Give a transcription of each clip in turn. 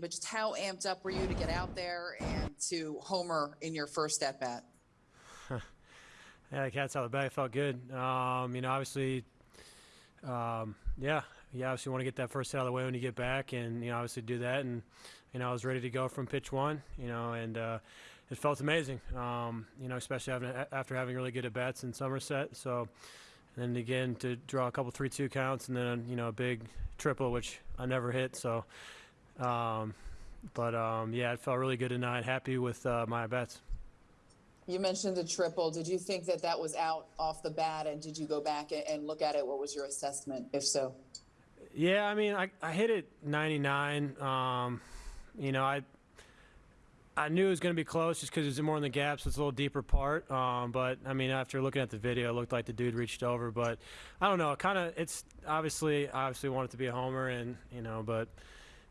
but just how amped up were you to get out there and to homer in your first at bat? Yeah, the cat's out of the bag. Felt good. Um, you know, obviously, um, yeah, you obviously want to get that first out of the way when you get back, and you know, obviously do that. And you know, I was ready to go from pitch one. You know, and uh, it felt amazing. Um, you know, especially having, after having really good at bats in Somerset. So, and then again to draw a couple three-two counts, and then you know a big triple, which I never hit. So, um, but um, yeah, it felt really good tonight. Happy with uh, my bets. You mentioned the triple. Did you think that that was out off the bat, and did you go back and look at it? What was your assessment, if so? Yeah, I mean, I, I hit it 99. Um, you know, I I knew it was going to be close just because it was more in the gaps. So it's a little deeper part. Um, but I mean, after looking at the video, it looked like the dude reached over. But I don't know. Kind of, it's obviously obviously wanted to be a homer, and you know, but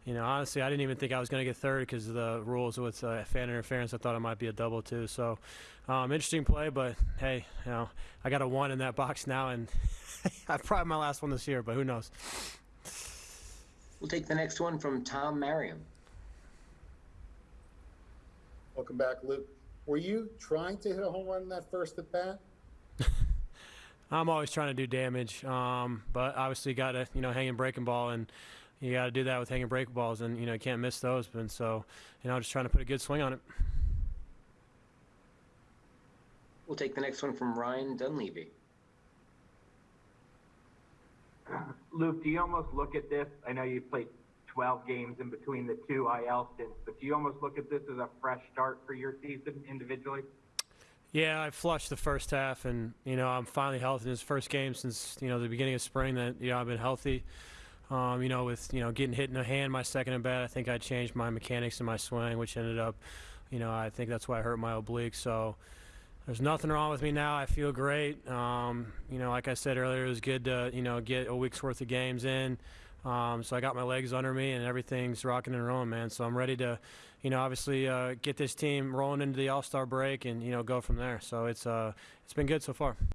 you know, honestly, I didn't even think I was going to get third because of the rules with uh, fan interference. I thought it might be a double too. So, um, interesting play, but hey, you know, I got a one in that box now, and I've probably my last one this year, but who knows? We'll take the next one from Tom Merriam. Welcome back, Luke. Were you trying to hit a home run in that first at bat? I'm always trying to do damage, um, but obviously got to you know hanging breaking ball, and you got to do that with hanging break balls, and you know you can't miss those. And so, you know, just trying to put a good swing on it. We'll take the next one from Ryan Dunleavy. Luke, do you almost look at this? I know you played 12 games in between the two IL stints, but do you almost look at this as a fresh start for your season individually? Yeah, I flushed the first half, and you know I'm finally healthy. This first game since you know the beginning of spring that you know I've been healthy. Um, you know, with you know getting hit in the hand my second at bat, I think I changed my mechanics in my swing, which ended up, you know, I think that's why I hurt my oblique. So there's nothing wrong with me now. I feel great. Um, you know, like I said earlier, it was good to you know get a week's worth of games in. Um, so I got my legs under me and everything's rocking and rolling, man. So I'm ready to, you know, obviously uh, get this team rolling into the All-Star break and you know go from there. So it's uh, it's been good so far.